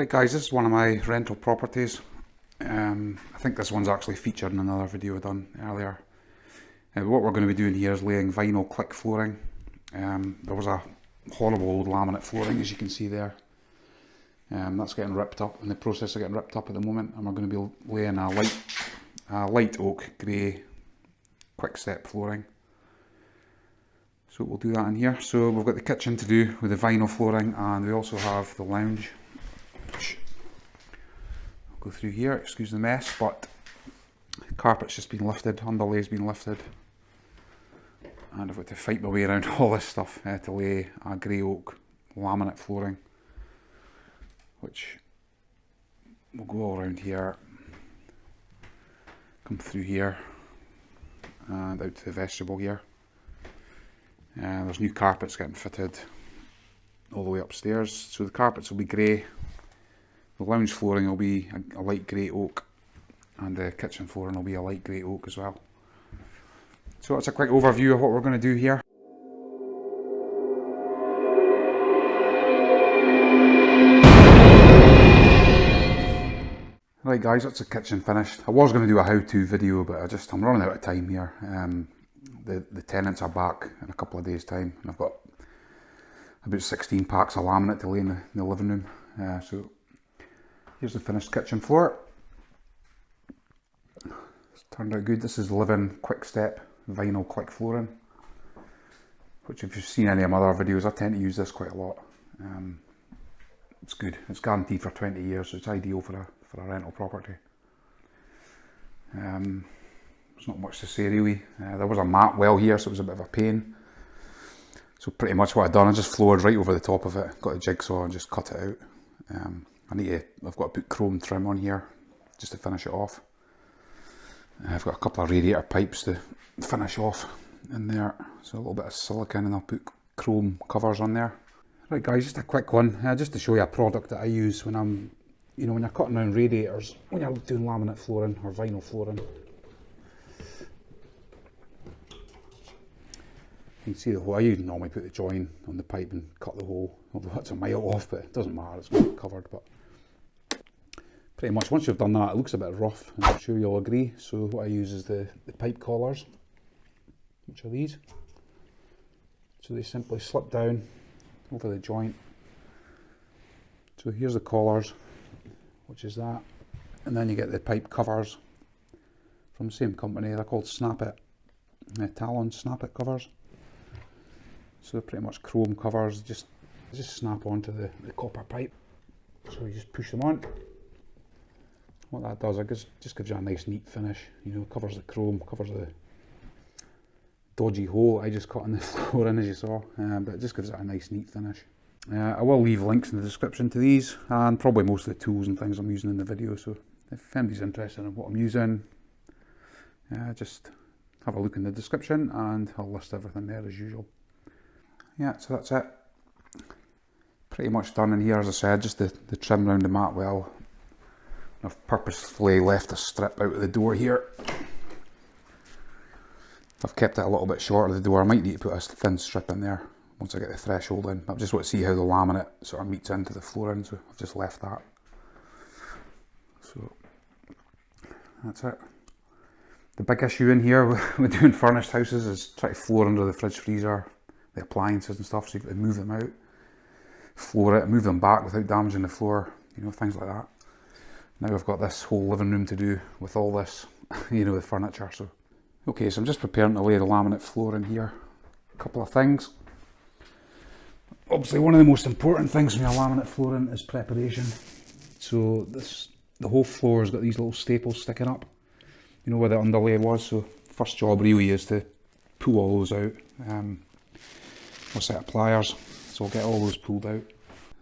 Right guys, this is one of my rental properties. Um, I think this one's actually featured in another video I done earlier. Uh, what we're going to be doing here is laying vinyl click flooring. Um, there was a horrible old laminate flooring as you can see there. Um, that's getting ripped up, in the process of getting ripped up at the moment, and we're going to be laying a light, a light oak grey quick step flooring. So we'll do that in here. So we've got the kitchen to do with the vinyl flooring, and we also have the lounge. Go through here, excuse the mess, but the carpet's just been lifted, underlay's been lifted. And I've got to fight my way around all this stuff uh, to lay a grey oak laminate flooring which will go all around here, come through here, and out to the vestibule here. And there's new carpets getting fitted all the way upstairs. So the carpets will be grey, the lounge flooring will be a, a light grey oak, and the kitchen flooring will be a light grey oak as well. So that's a quick overview of what we're going to do here. Right guys, that's the kitchen finished. I was going to do a how-to video, but I just, I'm running out of time here. Um, the, the tenants are back in a couple of days time, and I've got about 16 packs of laminate to lay in the, in the living room. Uh, so here's the finished kitchen floor. It's turned out good. This is Living Quick Step vinyl click flooring, which if you've seen any of my other videos, I tend to use this quite a lot. Um, it's good. It's guaranteed for 20 years, so it's ideal for a for a rental property. Um, there's not much to say really. Uh, there was a mat well here, so it was a bit of a pain. So pretty much what I've done, I just floored right over the top of it, got a jigsaw and just cut it out. Um, I need to, I've got to put chrome trim on here, just to finish it off. I've got a couple of radiator pipes to finish off in there. So a little bit of silicone and I'll put chrome covers on there. Right guys, just a quick one, uh, just to show you a product that I use when I'm you know, when you're cutting down radiators, when you're doing laminate flooring or vinyl flooring, you can see the hole. I usually normally put the join on the pipe and cut the hole, although that's a mile off, but it doesn't matter, it's covered. But pretty much once you've done that, it looks a bit rough, I'm sure you'll agree. So what I use is the, the pipe collars, which are these. So they simply slip down over the joint. So here's the collars, which is that. And then you get the pipe covers from the same company. They're called Snappit, Talon Snappit covers. So they're pretty much chrome covers, just just snap onto the, the copper pipe. So you just push them on. What that does, it just, gives you a nice neat finish. You know, covers the chrome, covers the dodgy hole I just cut in the floor in as you saw, uh, but it just gives it a nice neat finish. Uh, I will leave links in the description to these and probably most of the tools and things I'm using in the video so if anybody's interested in what I'm using uh, just have a look in the description and I'll list everything there as usual. Yeah so that's it. Pretty much done in here as I said just the, the trim around the mat well. I've purposefully left a strip out of the door here. I've kept it a little bit short of the door. I might need to put a thin strip in there once I get the threshold in. I just want to see how the laminate sort of meets into the flooring, so I've just left that. So that's it. The big issue in here with doing furnished houses is try to floor under the fridge freezer, the appliances and stuff, so you've got to move them out, floor it, move them back without damaging the floor, you know, things like that. Now I've got this whole living room to do with all this, you know, the furniture, so. Okay, so I'm just preparing to lay the laminate floor in here. A couple of things obviously one of the most important things when you're laminate flooring is preparation. So this the whole floor has got these little staples sticking up. You know where the underlay was. So first job really is to pull all those out. Um, a set of pliers, so I'll get all those pulled out.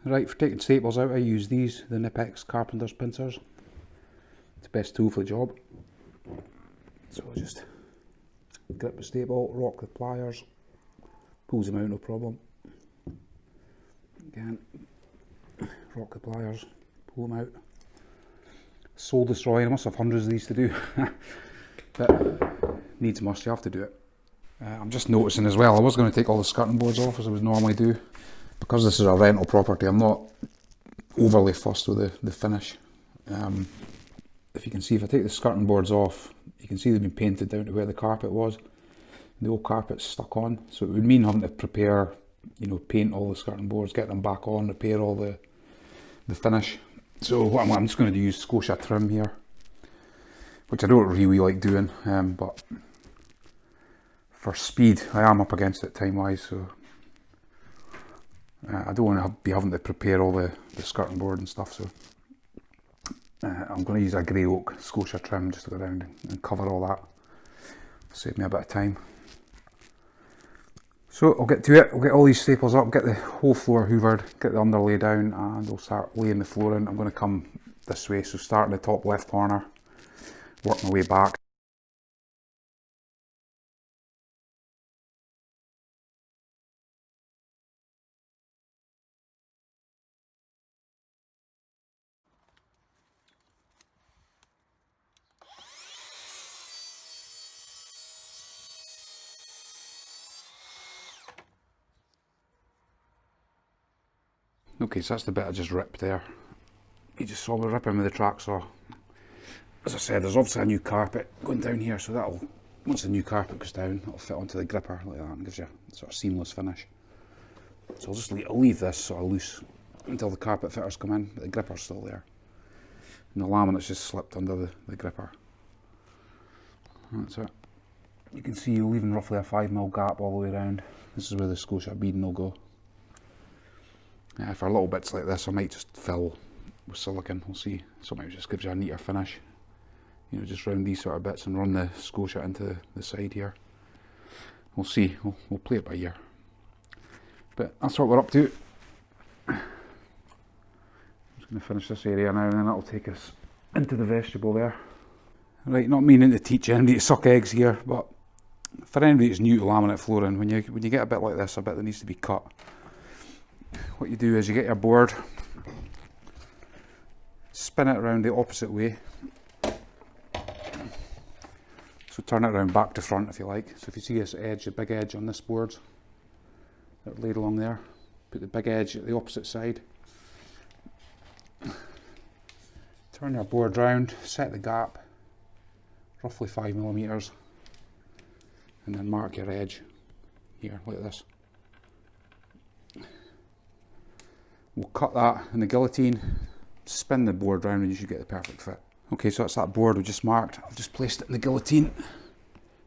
Right, for taking staples out I use these, the Knipex Carpenter's pincers. It's the best tool for the job. So I'll just grip the staple, rock the pliers, pulls them out no problem again rock the pliers pull them out soul destroying I must have hundreds of these to do but needs must you have to do it uh, I'm just noticing as well I was going to take all the skirting boards off as I would normally do because this is a rental property I'm not overly fussed with the, the finish. Um, if you can see, if I take the skirting boards off, you can see they've been painted down to where the carpet was. The old carpet's stuck on, so it would mean having to prepare, you know, paint all the skirting boards, get them back on, repair all the the finish. So what I'm, I'm just going to do use Scotia trim here, which I don't really like doing, um, but for speed, I am up against it time-wise, so uh, I don't want to be having to prepare all the, the skirting board and stuff, so uh, I'm going to use a grey oak Scotia trim just to go around and cover all that. Save me a bit of time. So I'll get to it, we'll get all these staples up, get the whole floor hoovered, get the underlay down and we'll start laying the flooring. I'm going to come this way, so start in the top left corner, work my way back. Okay, so that's the bit I just ripped there. You just saw me ripping with the track saw. As I said, there's obviously a new carpet going down here, so that'll, once the new carpet goes down, it'll fit onto the gripper like that and gives you a sort of seamless finish. So I'll just leave, I'll leave this sort of loose until the carpet fitters come in, but the gripper's still there. And the laminate's just slipped under the, the gripper. That's it. You can see you're leaving roughly a 5mm gap all the way around. This is where the Scotia beading will go. Uh, for little bits like this I might just fill with silicon, we'll see. Sometimes just gives you a neater finish. You know, just round these sort of bits and run the Scotia into the side here. We'll see, we'll, we'll play it by ear. But that's what we're up to. I'm just going to finish this area now and then that'll take us into the vestibule there. Right, not meaning to teach anybody to suck eggs here, but for anybody that's new to laminate flooring, when you when you get a bit like this, a bit that needs to be cut, what you do is you get your board, spin it around the opposite way. So turn it around back to front if you like. So if you see this edge, the big edge on this board, that laid along there, put the big edge at the opposite side. Turn your board round, set the gap, roughly five millimeters, and then mark your edge here like this. We'll cut that in the guillotine, spin the board round and you should get the perfect fit. Okay, so that's that board we just marked. I've just placed it in the guillotine.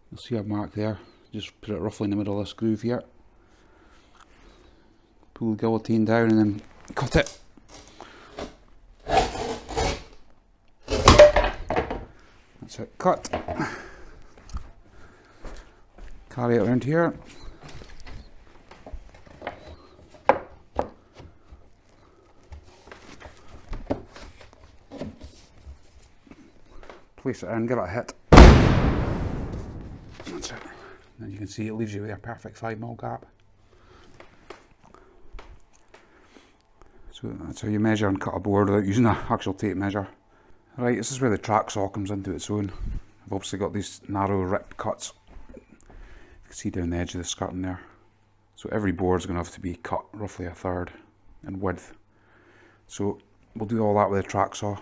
You'll see I've marked there. Just put it roughly in the middle of this groove here. Pull the guillotine down and then cut it. That's it, cut. Carry it around here. In, give it a hit. That's it. And you can see it leaves you with a perfect 5mm gap. So that's how you measure and cut a board without using an actual tape measure. Right, this is where the track saw comes into its own. I've obviously got these narrow rip cuts. You can see down the edge of the skirting there. So every board is going to have to be cut roughly a third in width. So we'll do all that with a track saw.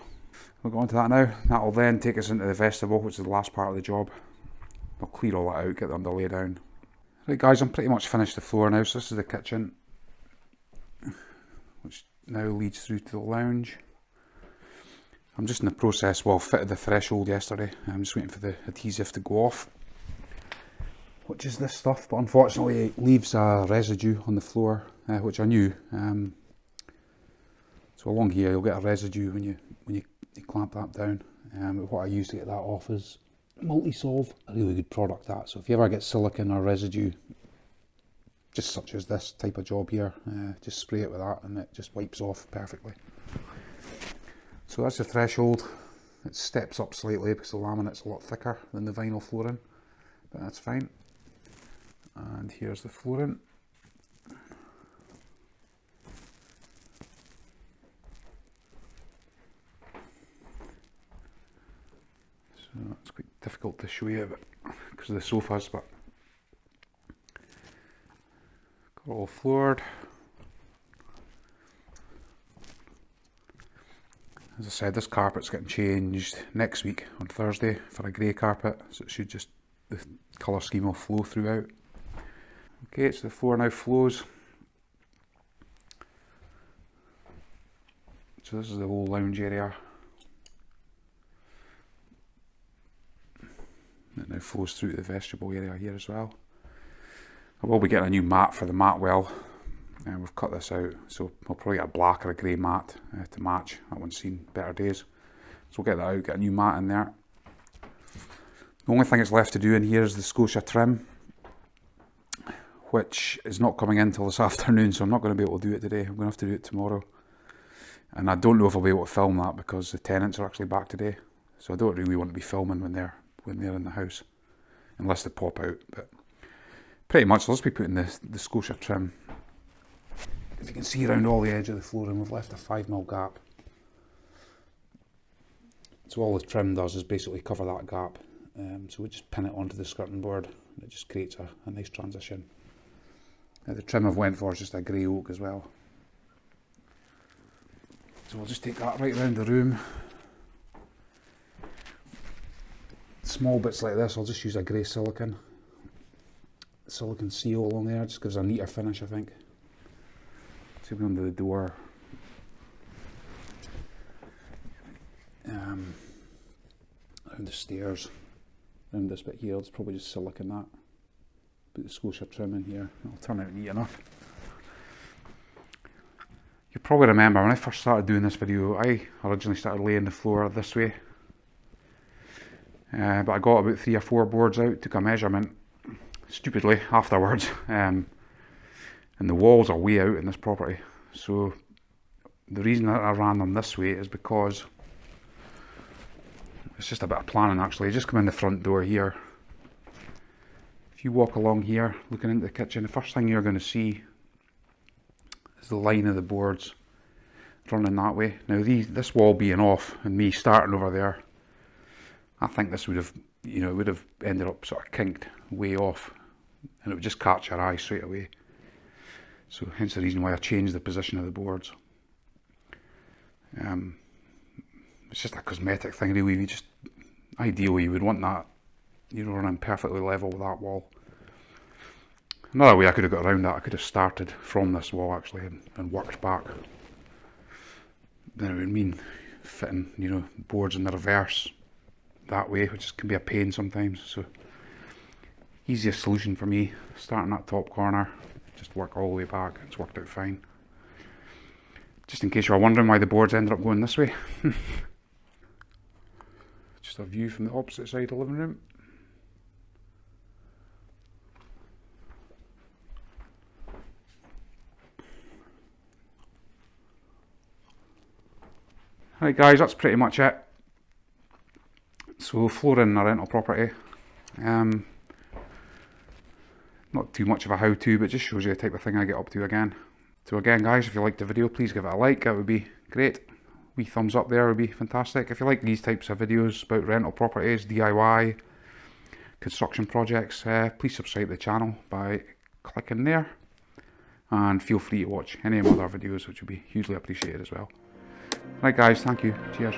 We'll go on to that now. That will then take us into the vestibule, which is the last part of the job. We'll clear all that out, get the underlay down. Right guys, I'm pretty much finished the floor now, so this is the kitchen. Which now leads through to the lounge. I'm just in the process, well, fitted the threshold yesterday. I'm just waiting for the adhesive to go off. Which is this stuff, but unfortunately it leaves a residue on the floor, uh, which I knew. Um, so along here you'll get a residue when you when you you clamp that down. Um, what I use to get that off is Multisolv, a really good product that. So if you ever get silicon or residue, just such as this type of job here, uh, just spray it with that and it just wipes off perfectly. So that's the threshold. It steps up slightly because the laminate's a lot thicker than the vinyl flooring, but that's fine. And here's the flooring. So it's quite difficult to show you because of the sofas, but got all floored. as I said, this carpet's getting changed next week on Thursday for a grey carpet, so it should just, the colour scheme will flow throughout. Okay, so the floor now flows. So this is the whole lounge area. Now flows through to the vestibule area here as well. I will be getting a new mat for the mat well. And we've cut this out, so we'll probably get a black or a grey mat uh, to match. That one's seen better days. So we'll get that out, get a new mat in there. The only thing that's left to do in here is the Scotia trim, which is not coming in until this afternoon, so I'm not going to be able to do it today. I'm going to have to do it tomorrow. And I don't know if I'll be able to film that because the tenants are actually back today. So I don't really want to be filming when they're when they're in the house, unless they pop out. But pretty much, let's be putting the, the Scotia trim. If you can see around all the edge of the flooring, we've left a 5mm gap. So all the trim does is basically cover that gap. Um, so we just pin it onto the skirting board and it just creates a, a nice transition. Now the trim I've went for is just a grey oak as well. So we'll just take that right around the room. Small bits like this, I'll just use a grey silicon. Silicon seal along there, just gives a neater finish I think. Same under the door. Um, around the stairs, around this bit here, it's probably just silicon that. Put the Scotia trim in here, it'll turn out neat enough. You probably remember when I first started doing this video, I originally started laying the floor this way. Uh, but I got about three or four boards out, took a measurement, stupidly, afterwards. Um, and the walls are way out in this property. So the reason that I ran them this way is because it's just a bit of planning actually. You just come in the front door here. If you walk along here, looking into the kitchen, the first thing you're going to see is the line of the boards running that way. Now these, this wall being off and me starting over there, I think this would have, you know, would have ended up sort of kinked way off and it would just catch your eye straight away. So hence the reason why I changed the position of the boards. Um, it's just a cosmetic thing really, you just, ideally you would want that, you know, running perfectly level with that wall. Another way I could have got around that, I could have started from this wall actually and, and worked back. Then it would mean fitting, you know, boards in the reverse that way, which can be a pain sometimes. So easiest solution for me, starting that top corner, just work all the way back. It's worked out fine. Just in case you're wondering why the boards ended up going this way. just a view from the opposite side of the living room. Right guys, that's pretty much it. So flooring a rental property. Um, not too much of a how-to, but just shows you the type of thing I get up to again. So again guys, if you liked the video, please give it a like, that would be great. Wee thumbs up there would be fantastic. If you like these types of videos about rental properties, DIY, construction projects, uh, please subscribe to the channel by clicking there. And feel free to watch any of my other videos, which would be hugely appreciated as well. Right guys, thank you. Cheers.